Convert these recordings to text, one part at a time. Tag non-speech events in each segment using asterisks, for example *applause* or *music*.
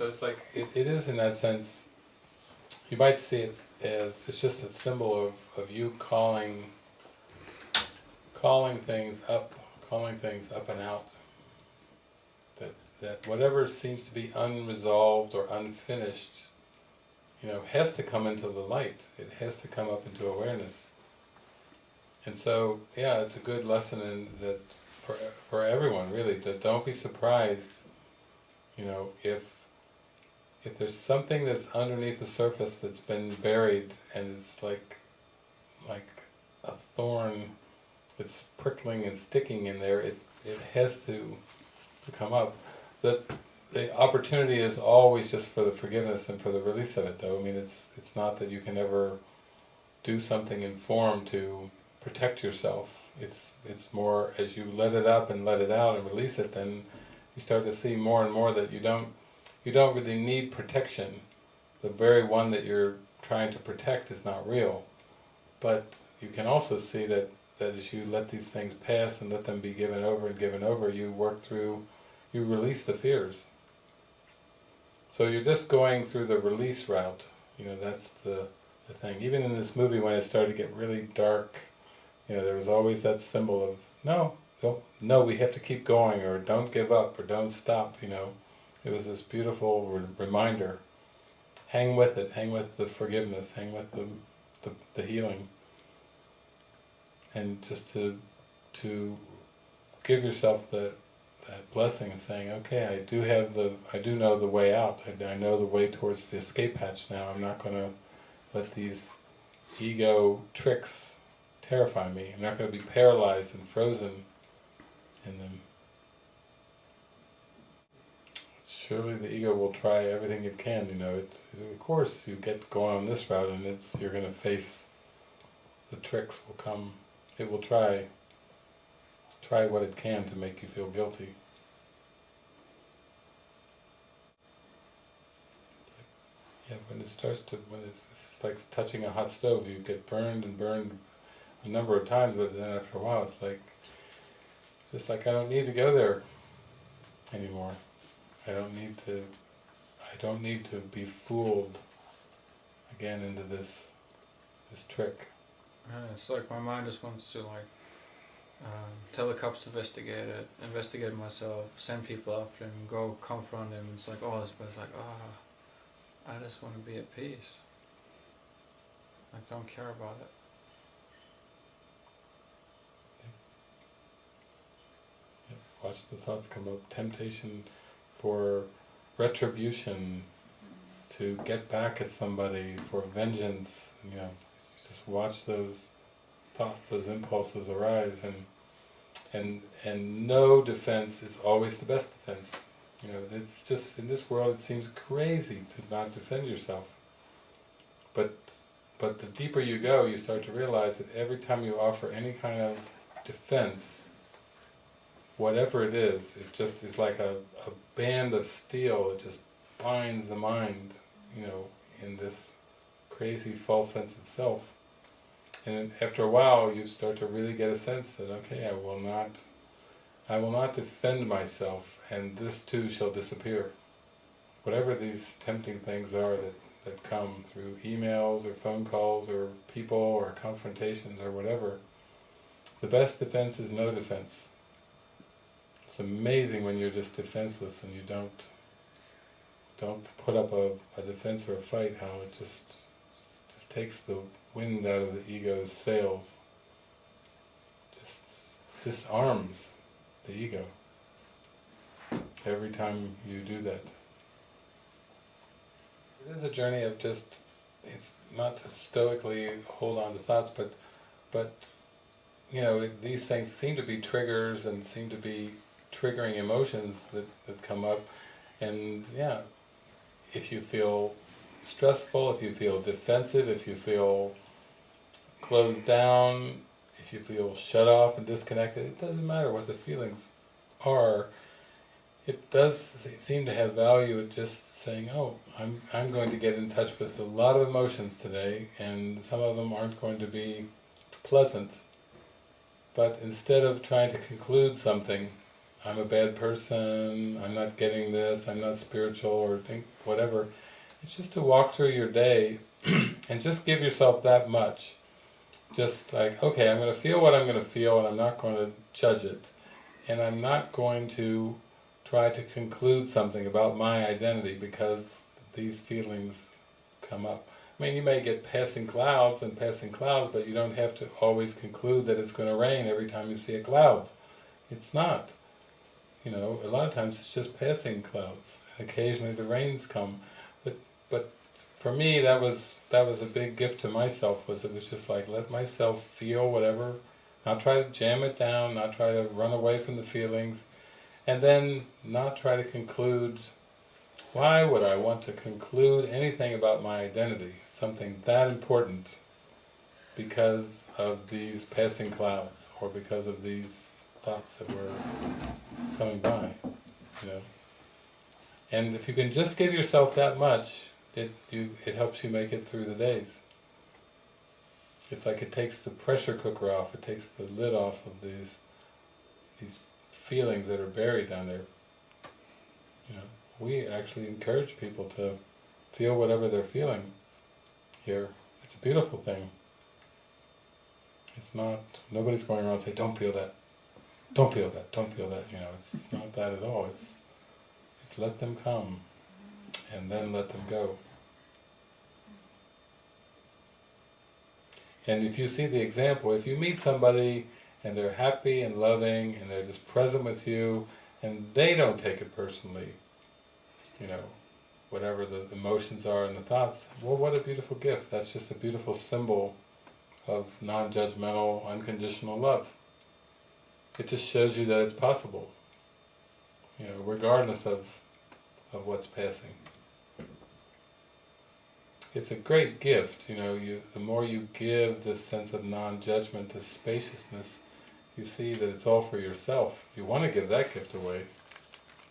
So it's like, it, it is in that sense, you might see it as, it's just a symbol of, of you calling, calling things up, calling things up and out. That, that whatever seems to be unresolved or unfinished, you know, has to come into the light. It has to come up into awareness. And so, yeah, it's a good lesson in that for for everyone really. That don't be surprised, you know, if if there's something that's underneath the surface that's been buried and it's like like a thorn that's prickling and sticking in there. It it has to to come up. That the opportunity is always just for the forgiveness and for the release of it though. I mean it's it's not that you can ever do something in form to protect yourself. It's it's more as you let it up and let it out and release it, then you start to see more and more that you don't you don't really need protection. The very one that you're trying to protect is not real. But you can also see that, that as you let these things pass and let them be given over and given over, you work through, you release the fears. So you're just going through the release route, you know, that's the, the thing. Even in this movie when it started to get really dark you know, there was always that symbol of, no, don't, no, we have to keep going, or don't give up, or don't stop, you know. It was this beautiful re reminder. Hang with it, hang with the forgiveness, hang with the, the, the healing. And just to, to give yourself the, that blessing and saying, okay, I do have the, I do know the way out, I, I know the way towards the escape hatch now, I'm not going to let these ego tricks terrify me. I'm not going to be paralyzed and frozen in them. Surely the ego will try everything it can, you know. It, of course, you get going on this route and it's you're going to face, the tricks will come, it will try, try what it can to make you feel guilty. Yeah, when it starts to, when it's, it's like touching a hot stove, you get burned and burned a number of times, but then after a while it's like, just like I don't need to go there anymore. I don't need to, I don't need to be fooled again into this, this trick. it's like my mind just wants to like um, tell the cops to investigate it, investigate myself, send people after him, go confront him. It's like, oh, but it's like, ah, oh, I just want to be at peace. I don't care about it. watch the thoughts come up, temptation for retribution, to get back at somebody, for vengeance, you know, just watch those thoughts, those impulses arise, and and and no defense is always the best defense. You know, it's just, in this world it seems crazy to not defend yourself. But, but the deeper you go, you start to realize that every time you offer any kind of defense, whatever it is, it just is like a, a band of steel, it just binds the mind, you know, in this crazy false sense of self. And after a while you start to really get a sense that, okay, I will not, I will not defend myself and this too shall disappear. Whatever these tempting things are that, that come through emails or phone calls or people or confrontations or whatever, the best defense is no defense. It's amazing when you're just defenseless and you don't don't put up a, a defense or a fight, how it just just takes the wind out of the ego's sails. Just disarms the ego every time you do that. It is a journey of just, it's not to stoically hold on to thoughts, but, but you know, these things seem to be triggers and seem to be triggering emotions that, that come up and yeah if you feel stressful, if you feel defensive, if you feel closed down, if you feel shut off and disconnected, it doesn't matter what the feelings are. It does seem to have value just saying, oh, I'm, I'm going to get in touch with a lot of emotions today, and some of them aren't going to be pleasant. But instead of trying to conclude something, I'm a bad person, I'm not getting this, I'm not spiritual, or think whatever. It's just to walk through your day *clears throat* and just give yourself that much. Just like, okay, I'm going to feel what I'm going to feel and I'm not going to judge it. And I'm not going to try to conclude something about my identity because these feelings come up. I mean, you may get passing clouds and passing clouds, but you don't have to always conclude that it's going to rain every time you see a cloud. It's not. You know, a lot of times it's just passing clouds. Occasionally the rains come, but but for me that was that was a big gift to myself. Was it was just like let myself feel whatever, not try to jam it down, not try to run away from the feelings, and then not try to conclude. Why would I want to conclude anything about my identity, something that important, because of these passing clouds or because of these thoughts that were coming by, you know. And if you can just give yourself that much, it you it helps you make it through the days. It's like it takes the pressure cooker off, it takes the lid off of these these feelings that are buried down there. You know, we actually encourage people to feel whatever they're feeling here. It's a beautiful thing. It's not, nobody's going around saying, don't feel that, don't feel that, don't feel that, you know, it's not that at all. It's, it's let them come, and then let them go. And if you see the example, if you meet somebody and they're happy and loving and they're just present with you and they don't take it personally, you know, whatever the emotions are and the thoughts, well what a beautiful gift. That's just a beautiful symbol of non-judgmental, unconditional love. It just shows you that it's possible, you know, regardless of, of what's passing. It's a great gift, you know, you the more you give this sense of non-judgment, this spaciousness, you see that it's all for yourself. You want to give that gift away.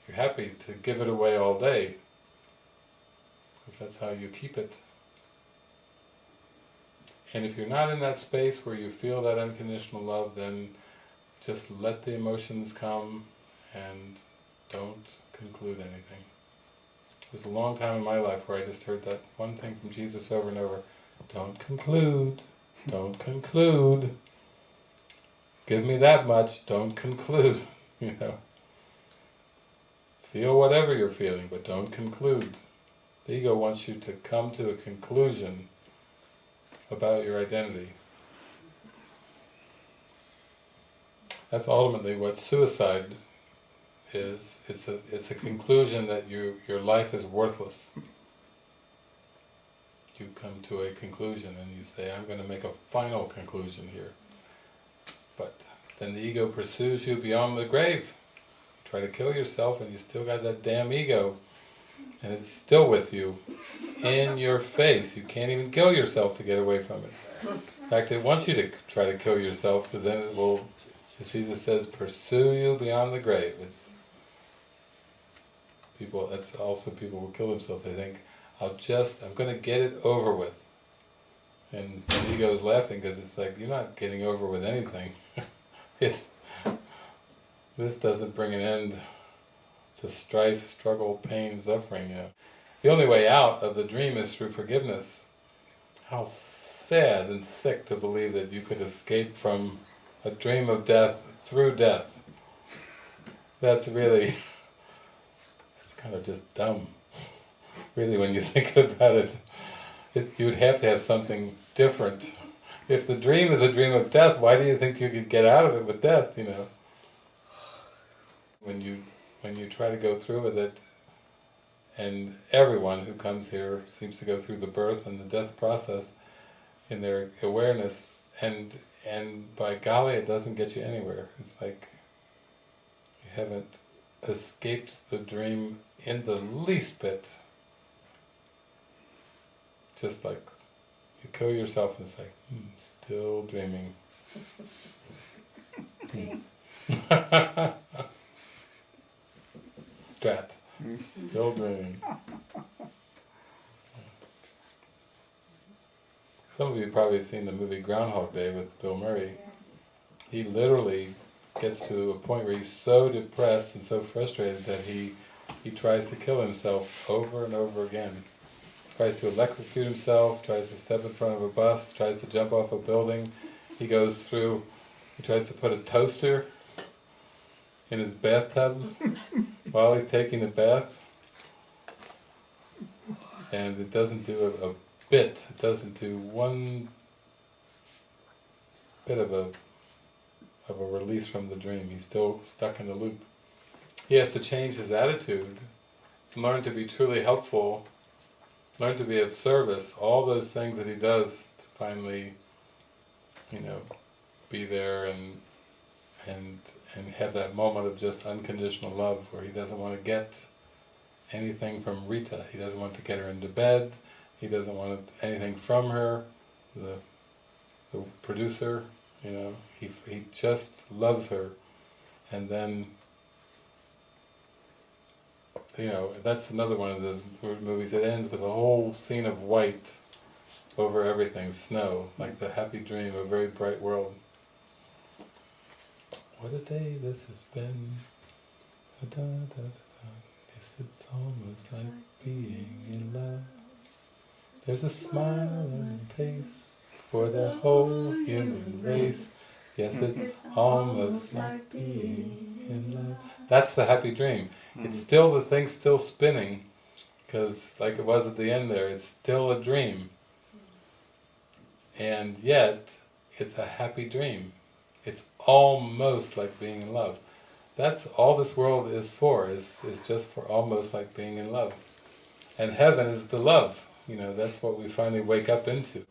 You're happy to give it away all day, because that's how you keep it. And if you're not in that space where you feel that unconditional love, then just let the emotions come and don't conclude anything. There's a long time in my life where I just heard that one thing from Jesus over and over. Don't conclude, don't conclude. Give me that much, don't conclude, *laughs* you know. Feel whatever you're feeling, but don't conclude. The ego wants you to come to a conclusion about your identity. That's ultimately what suicide is. It's a it's a conclusion that you your life is worthless. You come to a conclusion and you say, I'm going to make a final conclusion here. But then the ego pursues you beyond the grave. You try to kill yourself and you still got that damn ego. And it's still with you, in your face. You can't even kill yourself to get away from it. In fact, it wants you to try to kill yourself because then it will, as Jesus says, pursue you beyond the grave. It's people. That's also people who kill themselves. They think, "I'll just, I'm going to get it over with," and the ego is laughing because it's like you're not getting over with anything. *laughs* it, this doesn't bring an end to strife, struggle, pain, suffering. You know. The only way out of the dream is through forgiveness. How sad and sick to believe that you could escape from a dream of death through death. That's really, it's kind of just dumb. Really, when you *laughs* think about it, it you'd have to have something different. If the dream is a dream of death, why do you think you could get out of it with death, you know? When you when you try to go through with it, and everyone who comes here seems to go through the birth and the death process in their awareness, and and by golly, it doesn't get you anywhere. It's like you haven't escaped the dream in the least bit. Just like you kill yourself and it's like, hmm, still dreaming. *laughs* *laughs* Drat. Still dreaming. *laughs* Some of you probably have seen the movie Groundhog Day with Bill Murray. He literally gets to a point where he's so depressed and so frustrated that he he tries to kill himself over and over again. Tries to electrocute himself, tries to step in front of a bus, tries to jump off a building. He goes through, he tries to put a toaster in his bathtub *laughs* while he's taking a bath. And it doesn't do a, a bit, it doesn't do one bit of a of a release from the dream. He's still stuck in the loop. He has to change his attitude, learn to be truly helpful, learn to be of service, all those things that he does to finally, you know, be there and and and have that moment of just unconditional love where he doesn't want to get anything from Rita. He doesn't want to get her into bed. He doesn't want anything from her. The the producer, you know, he he just loves her, and then you know that's another one of those movies. It ends with a whole scene of white over everything, snow, like the happy dream, a very bright world. What a day this has been. Da, da, da, da. Yes, it's almost like being in love. There's a smile on face for the whole human race. Yes, it's almost like being in love. That's the happy dream. It's hmm. still the thing still spinning, because like it was at the end there, it's still a dream. And yet, it's a happy dream. It's almost like being in love. That's all this world is for, is, is just for almost like being in love. And heaven is the love, you know, that's what we finally wake up into.